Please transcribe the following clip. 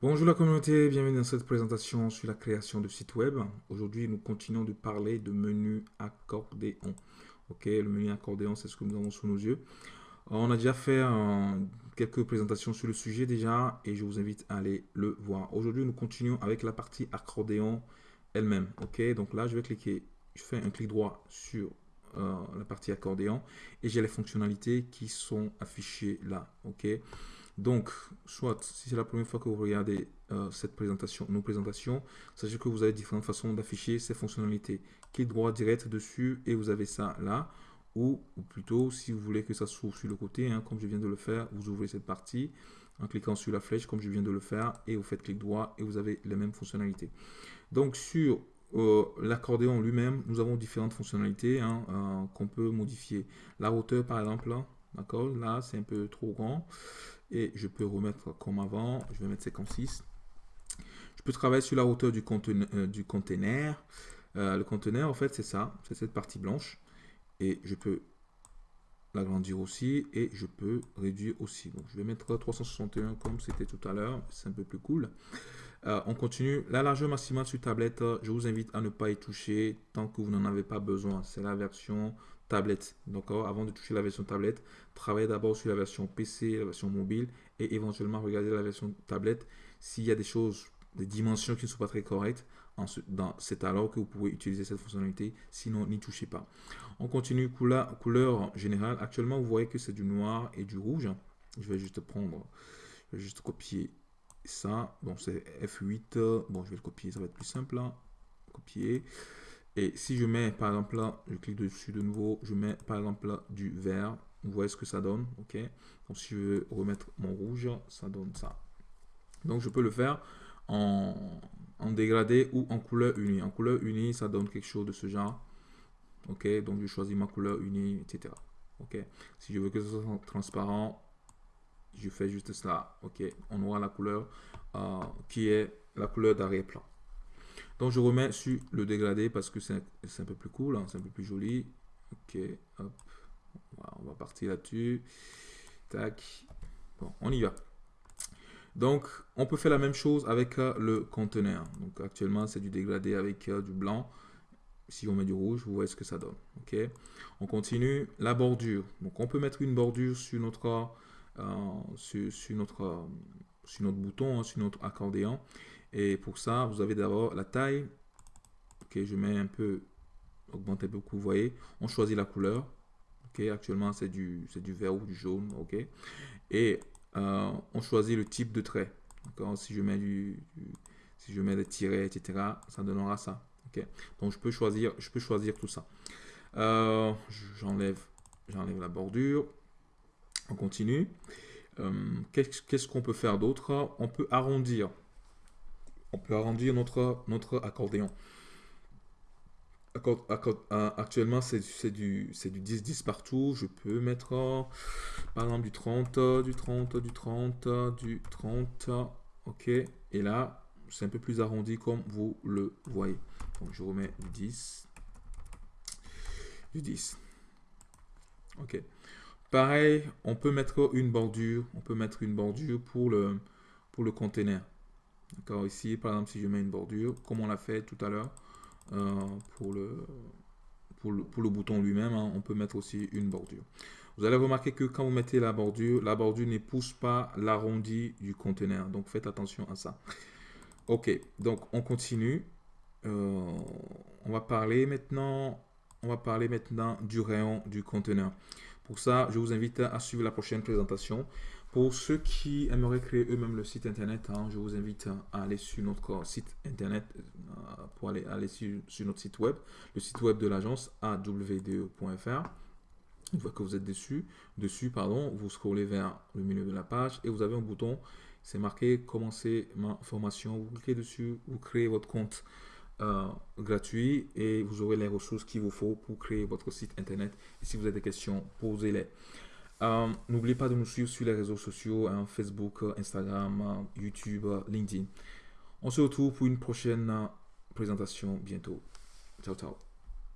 Bonjour la communauté, bienvenue dans cette présentation sur la création de sites web. Aujourd'hui, nous continuons de parler de menu accordéon. Ok, le menu accordéon, c'est ce que nous avons sous nos yeux. On a déjà fait quelques présentations sur le sujet déjà et je vous invite à aller le voir. Aujourd'hui, nous continuons avec la partie accordéon elle-même. Donc là, je vais cliquer, je fais un clic droit sur euh, la partie accordéon et j'ai les fonctionnalités qui sont affichées là. Donc, soit, si c'est la première fois que vous regardez euh, cette présentation, nos présentations, sachez que vous avez différentes façons d'afficher ces fonctionnalités. Clic droit direct dessus et vous avez ça là. Ou, plutôt, si vous voulez que ça s'ouvre sur le côté, hein, comme je viens de le faire, vous ouvrez cette partie en cliquant sur la flèche, comme je viens de le faire, et vous faites clic droit et vous avez les mêmes fonctionnalités. Donc, sur euh, l'accordéon lui-même, nous avons différentes fonctionnalités hein, euh, qu'on peut modifier. La hauteur, par exemple, d'accord, là, c'est un peu trop grand et je peux remettre comme avant, je vais mettre 56. Je peux travailler sur la hauteur du conteneur. Euh, du conteneur. Euh, le conteneur, en fait, c'est ça, c'est cette partie blanche. Et je peux l'agrandir aussi et je peux réduire aussi. Donc, je vais mettre 361 comme c'était tout à l'heure, c'est un peu plus cool. Euh, on continue. La largeur maximale sur tablette, je vous invite à ne pas y toucher tant que vous n'en avez pas besoin. C'est la version tablette. D'accord? Avant de toucher la version tablette, travaillez d'abord sur la version PC, la version mobile et éventuellement regardez la version tablette. S'il y a des choses, des dimensions qui ne sont pas très correctes, c'est alors que vous pouvez utiliser cette fonctionnalité. Sinon, n'y touchez pas. On continue couleur, couleur générale. Actuellement, vous voyez que c'est du noir et du rouge. Je vais juste prendre, je vais juste copier ça. Bon, c'est F8. Bon, je vais le copier, ça va être plus simple. Hein. Copier. Et si je mets, par exemple, là, je clique dessus de nouveau, je mets, par exemple, là, du vert. Vous voyez ce que ça donne, ok Donc, si je veux remettre mon rouge, ça donne ça. Donc, je peux le faire en, dégradé ou en couleur unie. En couleur unie, ça donne quelque chose de ce genre. Ok, donc je choisis ma couleur unie, etc. Ok, si je veux que ce soit transparent, je fais juste cela. Ok, on aura la couleur euh, qui est la couleur d'arrière-plan. Donc je remets sur le dégradé parce que c'est un peu plus cool, hein, c'est un peu plus joli. Ok, hop. on va partir là-dessus. Tac. Bon, on y va. Donc, on peut faire la même chose avec euh, le conteneur. Donc, actuellement, c'est du dégradé avec euh, du blanc. Si on met du rouge, vous voyez ce que ça donne. On continue. La bordure. Donc, on peut mettre une bordure sur notre, euh, sur, notre, sur notre bouton, hein, sur notre accordéon. Et pour ça, vous avez d'abord la taille. Ok, je mets un peu, augmenter beaucoup, vous voyez? On choisit la couleur. Ok, actuellement c'est du, du vert ou du jaune. Et euh, on choisit le type de trait. Si je mets du, si je mets des tirets, etc., ça donnera ça. Donc je peux choisir, je peux choisir tout ça. Euh, j'enlève, la bordure. On continue. Euh, qu'est-ce qu'on peut faire d'autre? On peut arrondir on peut arrondir notre accordéon. Euh, actuellement, c'est du, du 10-10 partout. Je peux mettre, par exemple, du 30, du 30, du 30, du 30. OK. Et là, c'est un peu plus arrondi comme vous le voyez. Donc, je remets du 10. Du 10. OK. Pareil, on peut mettre une bordure. On peut mettre une bordure pour le, pour le container. D'accord, ici, par exemple, si je mets une bordure, comme on l'a fait tout à l'heure, euh, pour, le, pour, le, bouton lui-même, hein, on peut mettre aussi une bordure. Vous allez remarquer que quand vous mettez la bordure, la bordure ne pousse pas l'arrondi du conteneur. Donc, faites attention à ça. Ok, donc on continue. Euh, on va parler maintenant on va parler maintenant du rayon du conteneur. Pour ça, je vous invite à suivre la prochaine présentation. Pour ceux qui aimeraient créer eux-mêmes le site internet, hein, je vous invite à aller sur notre site internet pour aller, aller sur, notre site web, le site web de l'agence awde.fr. Une fois que vous êtes dessus, dessus pardon, vous scrollez vers le milieu de la page et vous avez un bouton, c'est marqué commencer ma formation. Vous cliquez dessus, vous créez votre compte euh, gratuit et vous aurez les ressources qu'il vous faut pour créer votre site internet. Et si vous avez des questions, posez-les. Euh, n'oubliez pas de nous suivre sur les réseaux sociaux, hein, Facebook, Instagram, euh, YouTube, LinkedIn. On se retrouve pour une prochaine présentation bientôt. Ciao, ciao.